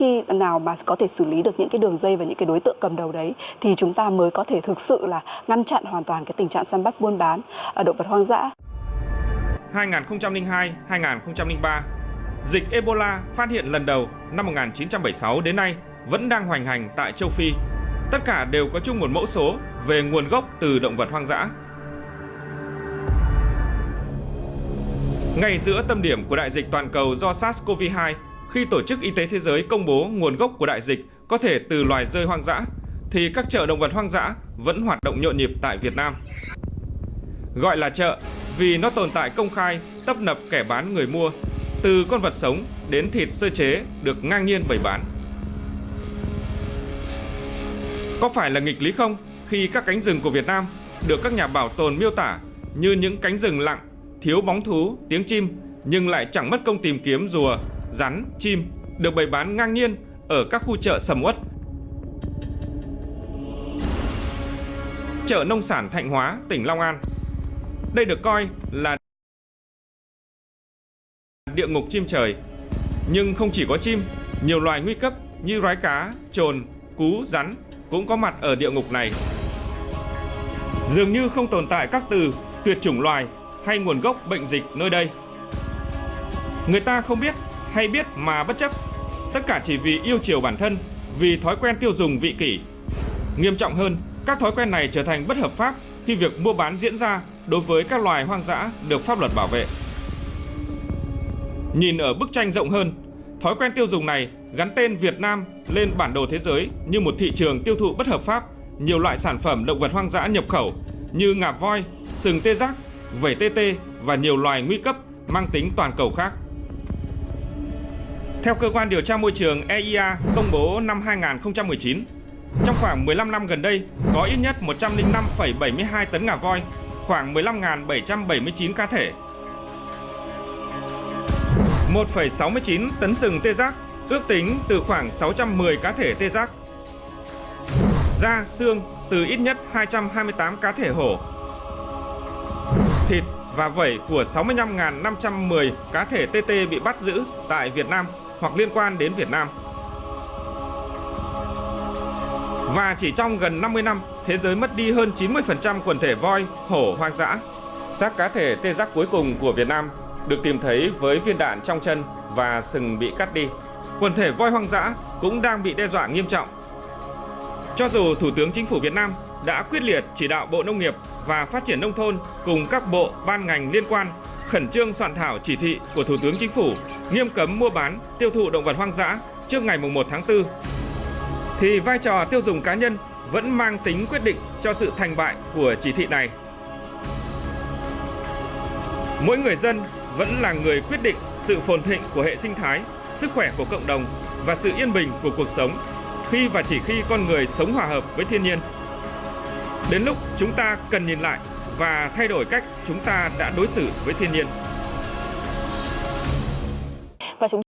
khi nào mà có thể xử lý được những cái đường dây và những cái đối tượng cầm đầu đấy thì chúng ta mới có thể thực sự là ngăn chặn hoàn toàn cái tình trạng săn bắt buôn bán ở động vật hoang dã. 2002-2003, dịch Ebola phát hiện lần đầu năm 1976 đến nay vẫn đang hoành hành tại châu Phi. Tất cả đều có chung một mẫu số về nguồn gốc từ động vật hoang dã. Ngay giữa tâm điểm của đại dịch toàn cầu do SARS-CoV-2, khi Tổ chức Y tế Thế giới công bố nguồn gốc của đại dịch có thể từ loài rơi hoang dã, thì các chợ động vật hoang dã vẫn hoạt động nhộn nhịp tại Việt Nam. Gọi là chợ vì nó tồn tại công khai, tấp nập kẻ bán người mua, từ con vật sống đến thịt sơ chế được ngang nhiên bày bán. Có phải là nghịch lý không khi các cánh rừng của Việt Nam được các nhà bảo tồn miêu tả như những cánh rừng lặng, thiếu bóng thú, tiếng chim nhưng lại chẳng mất công tìm kiếm rùa, rắn, chim được bày bán ngang nhiên ở các khu chợ sầm uất. Chợ nông sản Thạnh Hóa, tỉnh Long An. Đây được coi là địa ngục chim trời. Nhưng không chỉ có chim, nhiều loài nguy cấp như rái cá, trồn, cú, rắn cũng có mặt ở địa ngục này. Dường như không tồn tại các từ tuyệt chủng loài hay nguồn gốc bệnh dịch nơi đây. Người ta không biết hay biết mà bất chấp, tất cả chỉ vì yêu chiều bản thân, vì thói quen tiêu dùng vị kỷ. Nghiêm trọng hơn, các thói quen này trở thành bất hợp pháp khi việc mua bán diễn ra đối với các loài hoang dã được pháp luật bảo vệ. Nhìn ở bức tranh rộng hơn, thói quen tiêu dùng này gắn tên Việt Nam lên bản đồ thế giới như một thị trường tiêu thụ bất hợp pháp nhiều loại sản phẩm động vật hoang dã nhập khẩu như ngà voi, sừng tê giác, vẩy tê tê và nhiều loài nguy cấp mang tính toàn cầu khác. Theo cơ quan điều tra môi trường EIA công bố năm 2019, trong khoảng 15 năm gần đây có ít nhất 105,72 tấn ngà voi, khoảng 15.779 cá thể, 1,69 tấn sừng tê giác, ước tính từ khoảng 610 cá thể tê giác. Da, xương từ ít nhất 228 cá thể hổ. Thịt và vẩy của 65.510 cá thể TT bị bắt giữ tại Việt Nam hoặc liên quan đến Việt Nam. Và chỉ trong gần 50 năm, thế giới mất đi hơn 90% quần thể voi, hổ hoang dã. Xác cá thể tê giác cuối cùng của Việt Nam được tìm thấy với viên đạn trong chân và sừng bị cắt đi. Quần thể voi hoang dã cũng đang bị đe dọa nghiêm trọng. Cho dù Thủ tướng Chính phủ Việt Nam đã quyết liệt chỉ đạo Bộ Nông nghiệp và Phát triển Nông thôn cùng các bộ, ban ngành liên quan khẩn trương soạn thảo chỉ thị của Thủ tướng Chính phủ nghiêm cấm mua bán, tiêu thụ động vật hoang dã trước ngày 1 tháng 4, thì vai trò tiêu dùng cá nhân vẫn mang tính quyết định cho sự thành bại của chỉ thị này. Mỗi người dân vẫn là người quyết định sự phồn thịnh của hệ sinh thái, sức khỏe của cộng đồng và sự yên bình của cuộc sống khi và chỉ khi con người sống hòa hợp với thiên nhiên. Đến lúc chúng ta cần nhìn lại và thay đổi cách chúng ta đã đối xử với thiên nhiên. Và chúng